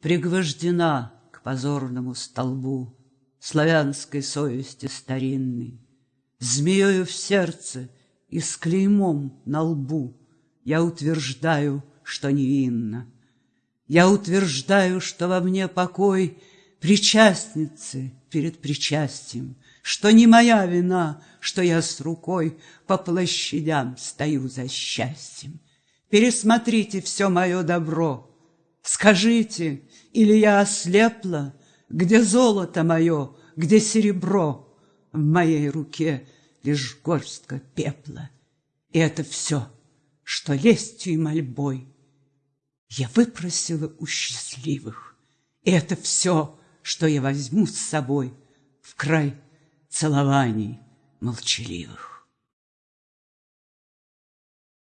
Пригвождена к позорному столбу Славянской совести старинной, Змеёю в сердце и с клеймом на лбу Я утверждаю, что невинна. Я утверждаю, что во мне покой Причастницы перед причастием, Что не моя вина, что я с рукой По площадям стою за счастьем. Пересмотрите все мое добро, Скажите, или я ослепла, Где золото мое, где серебро? В моей руке лишь горстка пепла. И это все, что лестью и мольбой Я выпросила у счастливых. И это все, что я возьму с собой В край целований молчаливых.